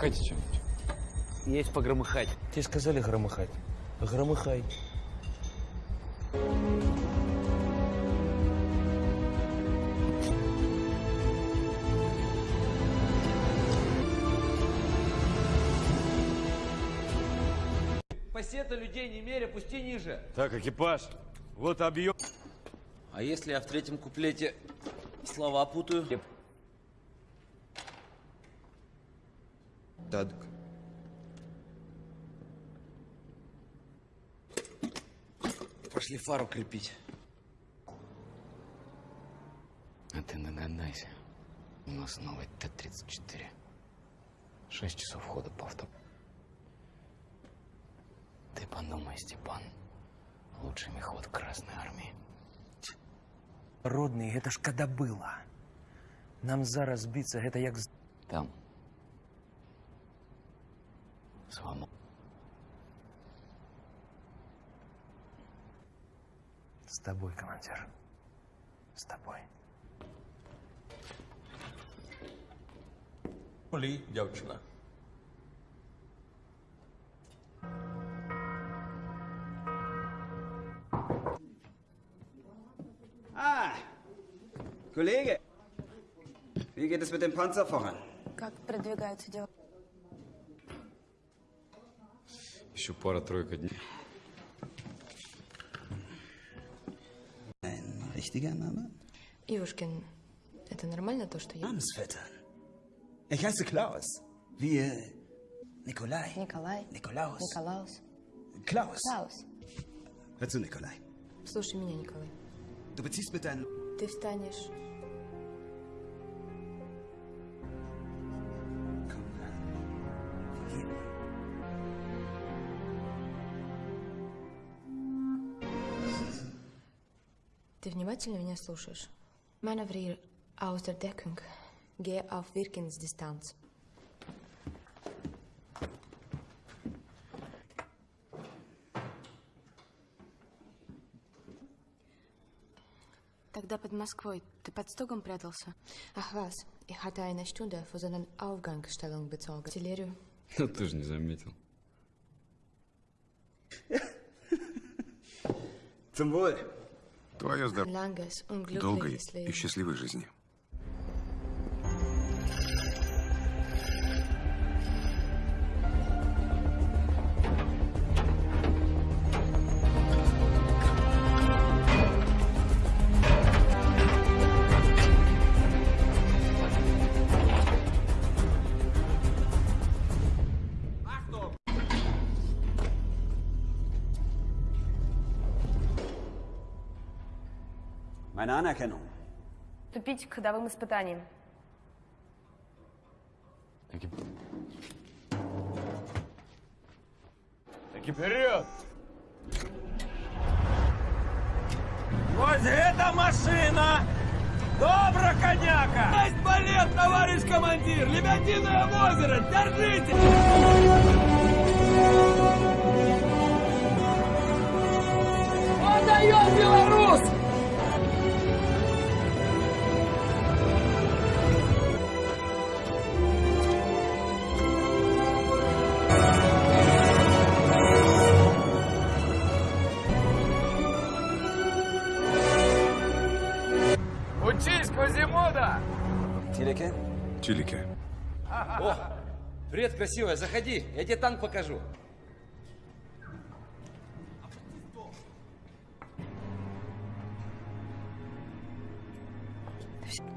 Speaker 2: Погромыхайте чем-нибудь.
Speaker 3: Есть погромыхать. Тебе сказали громыхать. Громыхай.
Speaker 8: Пассета людей не меря, пусти ниже.
Speaker 2: Так, экипаж. Вот объем.
Speaker 8: А если я в третьем куплете слова путаю?
Speaker 22: Тадок.
Speaker 8: Пошли фару крепить.
Speaker 12: А ты догадайся. У нас новый Т-34. Шесть часов хода по авто. Ты подумай, Степан. Лучший мехвод Красной Армии.
Speaker 3: Родний, гэта ж когда было. Нам зараз біцца, гэта як
Speaker 12: Там. Свобода.
Speaker 3: С тобой, командир. С тобой.
Speaker 8: Полі, дівчина.
Speaker 7: Ah! Kollege! Wie geht es mit dem Panzer voran?
Speaker 13: Как продвигаются дела?
Speaker 2: Еще пара-тройка дней.
Speaker 21: Ein richtiger Name?
Speaker 9: Ивушкин, это нормально то, что я...
Speaker 21: Namensvettern. Ich heiße Klaus. Wir. Nikolai.
Speaker 9: Николай.
Speaker 21: Nikolaus.
Speaker 9: Николаус.
Speaker 21: Klaus.
Speaker 9: Клаус.
Speaker 21: Hör zu, Nikolai.
Speaker 9: Слушай меня, Николай.
Speaker 21: Du beziehst mit deinen.
Speaker 9: Ты встанешь... Ты внимательно меня слушаешь? Manövrier aus der Deckung. Geh auf Wirkensdistanz.
Speaker 13: Тогда под Москвой ты под стогом прятался?
Speaker 9: Ach was, ich hatte eine Stunde für seinen Aufgangsstellung bezogen. Artillerie.
Speaker 2: Ну ты же не заметил.
Speaker 21: Zum Wohl.
Speaker 6: Твое здоровье. Долгой и счастливой жизни.
Speaker 10: Anerkennung.
Speaker 13: Вступить к ходовым испытаниям.
Speaker 5: Таки вперед! Вот эта машина! Добро, коняка! Есть балет, товарищ командир! Лебединое озеро! Держите! Он дает белорус!
Speaker 10: Тилеке?
Speaker 19: Чилике.
Speaker 8: О, привет, красивая, заходи, я тебе танк покажу.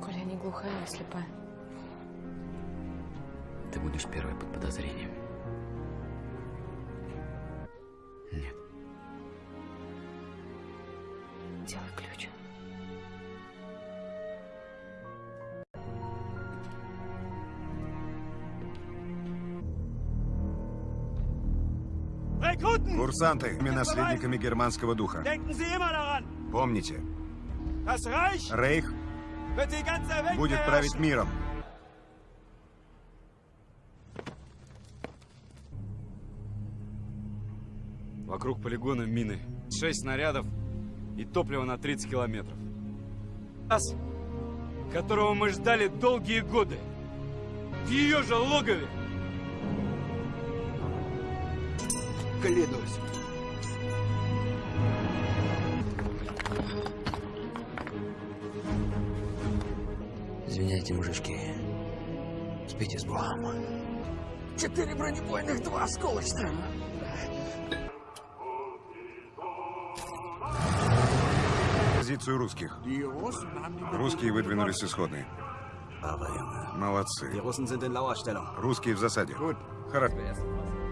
Speaker 9: Коля, я не глухая, а слепая.
Speaker 12: Ты будешь первой под подозрением. Нет.
Speaker 9: Делай
Speaker 6: Курсанты, мы наследниками германского духа. Помните, Рейх будет править миром.
Speaker 2: Вокруг полигона мины. Шесть снарядов и топливо на 30 километров. Нас, которого мы ждали долгие годы. В ее же логове.
Speaker 14: Клянусь.
Speaker 12: Извиняйте, мужички. Спите с Богом.
Speaker 5: Четыре бронебойных, два осколочных.
Speaker 6: Позицию русских. Русские выдвинулись с исходной. Молодцы. Русские в засаде. Хорошо.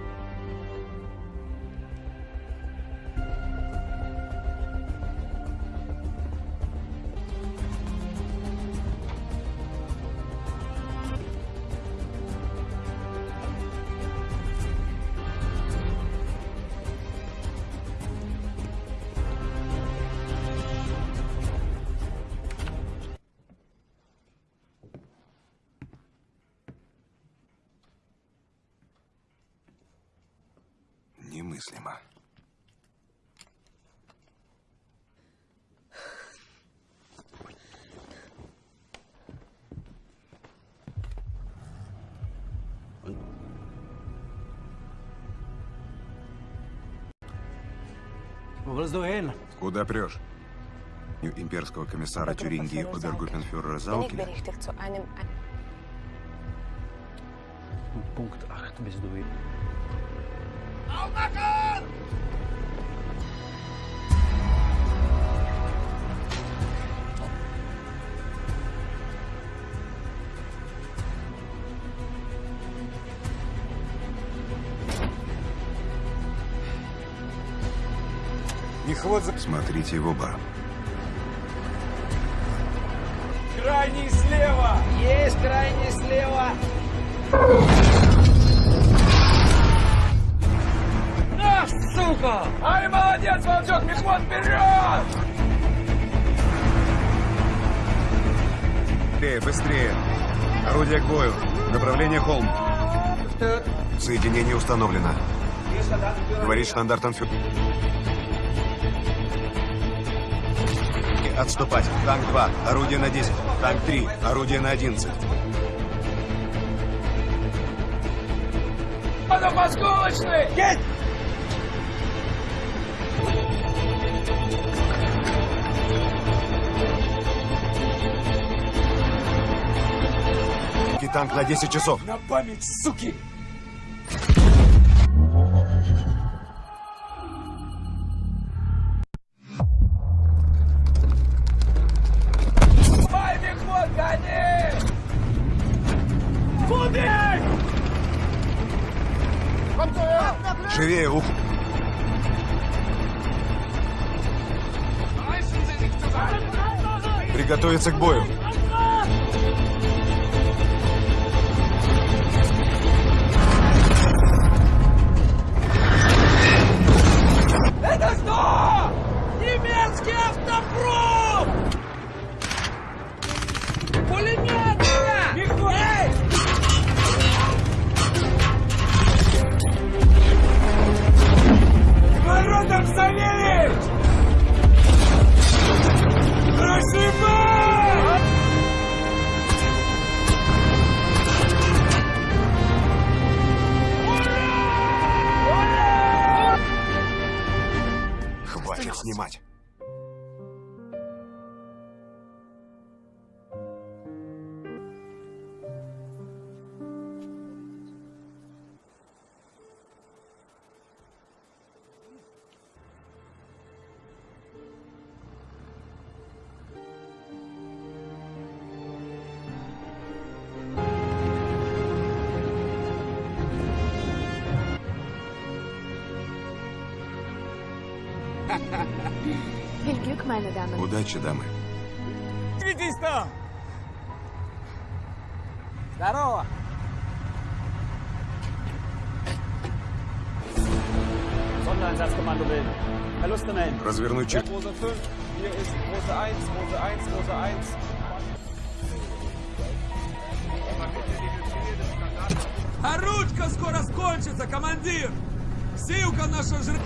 Speaker 4: Hin?
Speaker 6: Куда прешь? Имперского комиссара Тюрингии
Speaker 9: zu einem...
Speaker 4: Punkt 8 bist du
Speaker 2: хват за...
Speaker 6: Смотрите в оба.
Speaker 5: Крайний слева! Есть крайний слева! Ах, сука! Ай, молодец, волчок, мехвод вперед!
Speaker 6: Быстрее, быстрее. Орудие к бою. Направление холм. Соединение установлено. Говорит штандартенфюрер. Отступать. Танк 2. Орудие на 10. Танк 3. Орудие на 11.
Speaker 5: Надо посколочный! Есть!
Speaker 6: Танк на 10 часов.
Speaker 5: На память, суки!
Speaker 6: Приготовиться к бою. Удачи, дамы.
Speaker 5: Там! Здорово!
Speaker 10: Sondereinsatzkommando bilden. Verluste melden.
Speaker 6: Развернуть черту.
Speaker 20: Rose 5, hier ist Rose 1, Rose 1, Rose 1.
Speaker 5: Оручка скоро скончится, командир! Силка наша жр...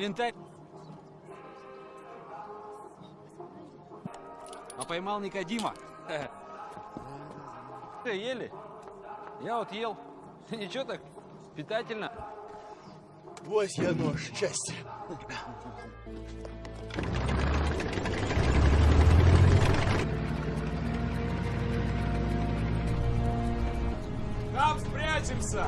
Speaker 11: Инвентарь. А поймал Никодима. Ты ели? Я вот ел. Ничего так, питательно.
Speaker 4: Вось я нож счастья.
Speaker 5: Там спрячемся!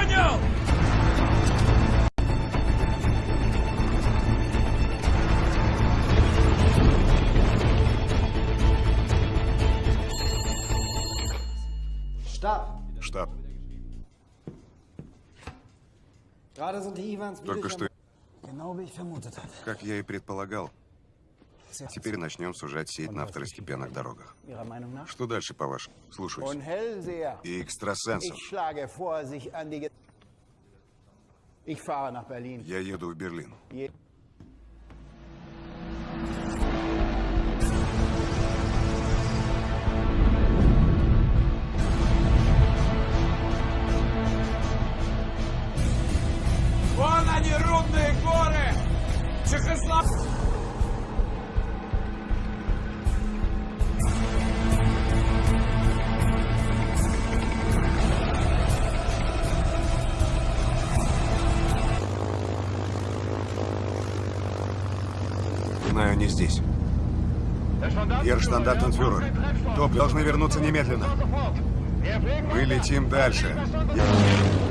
Speaker 5: Понял!
Speaker 6: Штаб.
Speaker 4: Ivans
Speaker 6: Только что, как я и предполагал, теперь начнем сужать сеть на второстепенных дорогах. Что дальше, по-вашему? Слушаюсь. И экстрасенсов. Я еду в Берлин.
Speaker 5: Вон они, рудные горы! Чехослов...
Speaker 6: здесь. Герштандартенфюрер, топ должны вернуться немедленно. Мы летим дальше.
Speaker 5: Командир!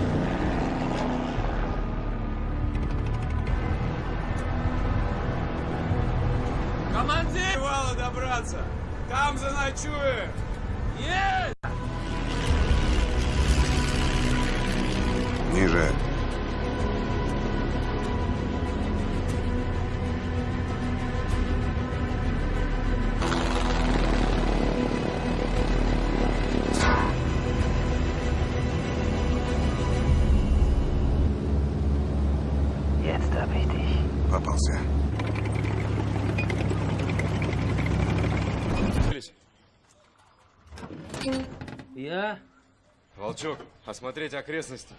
Speaker 2: Осмотреть окрестности.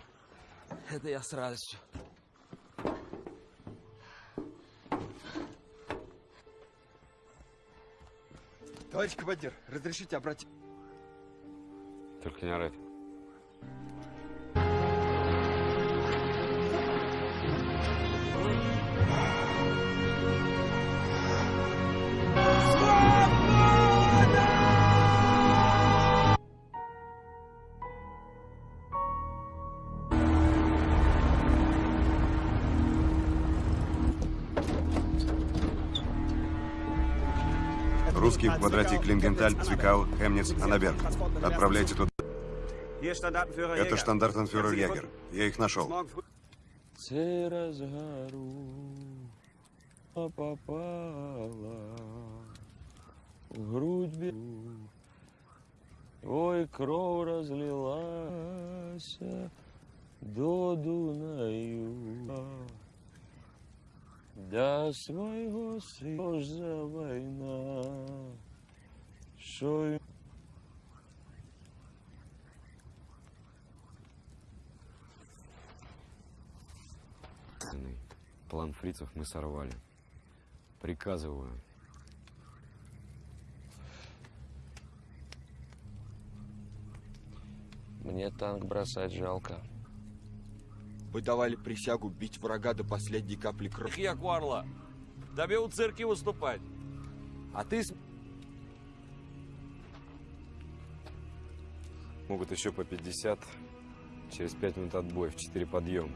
Speaker 15: Это я с радостью.
Speaker 14: Товарищ командир, разрешите обратить...
Speaker 2: Только не орать.
Speaker 6: Квадрате Клингенталь, Цвикау, Хемниц, Анаберг. Отправляйте туда. Это штандартенфюрер Ягер. Я их нашел.
Speaker 15: Гору попала в грудь беру. Ой, кровь разлилась до Дунаю. Да свого сил за война, що й
Speaker 2: План фрицев мы сорвали. Приказываю.
Speaker 15: Мне танк бросать жалко.
Speaker 14: Вы давали присягу бить врага до последней капли крови.
Speaker 11: Я Кварла. Тебе у цирке выступать. А ты
Speaker 2: Могут еще по 50. Через 5 минут отбой в 4 подъем.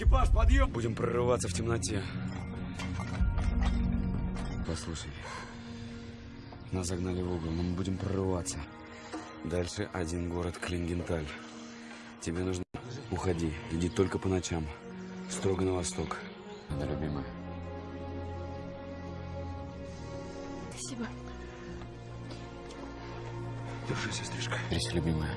Speaker 2: Экипаж, подъем! Будем прорываться в темноте. Послушай. Нас загнали в угол, но мы будем прорываться. Дальше один город Клингенталь. Тебе нужно... Уходи. Иди только по ночам. Строго на восток. Да, любимая.
Speaker 9: Спасибо.
Speaker 2: Держи, сестричка.
Speaker 12: Трись, любимая.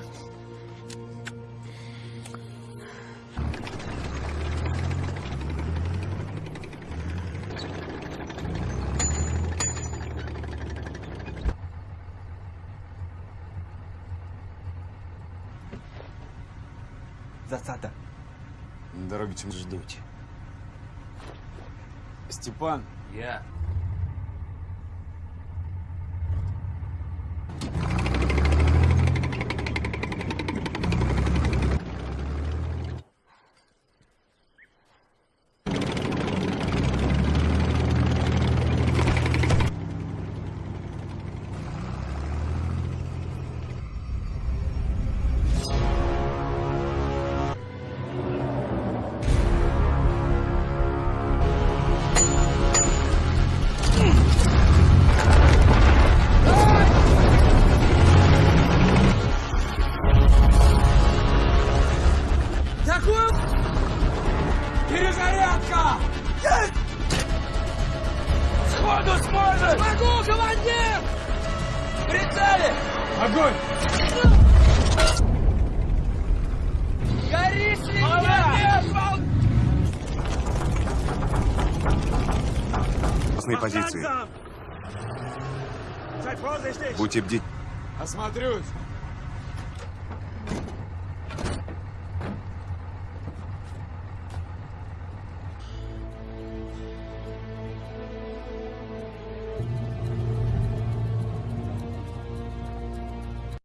Speaker 2: Степан.
Speaker 11: Я.
Speaker 6: Будьте бдительны.
Speaker 2: Осмотрюсь.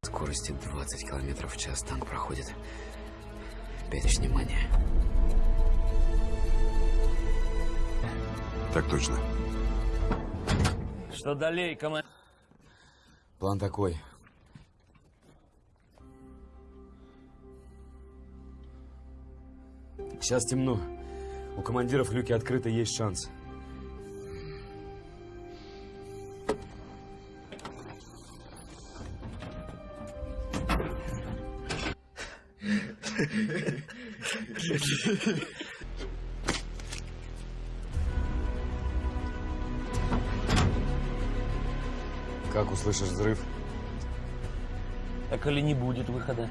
Speaker 12: скорости 20 километров в час танк проходит. Перечь внимания.
Speaker 6: Так точно.
Speaker 11: Что далее, командир?
Speaker 2: План такой. Сейчас темно. У командиров люки открыты, есть шанс. Как услышишь взрыв?
Speaker 11: Так или не будет выхода?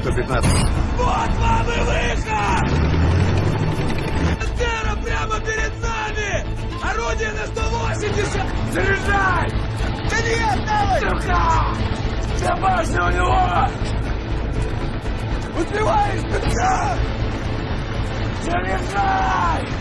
Speaker 6: 115.
Speaker 5: Вот вам и выход! Тера прямо перед нами! Орудие на 180! Заряжай! Да нет, давай! Сука! Вся башня у него! Успеваешь, петля! Заряжай!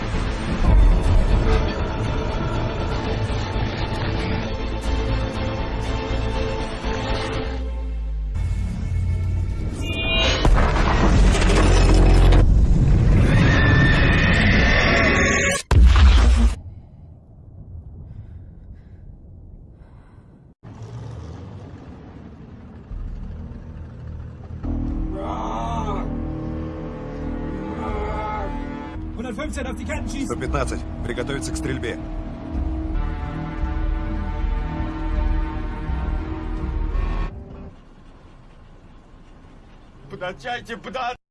Speaker 6: Сто пятнадцать. Приготовиться к стрельбе.
Speaker 5: Подачайте, подачайте!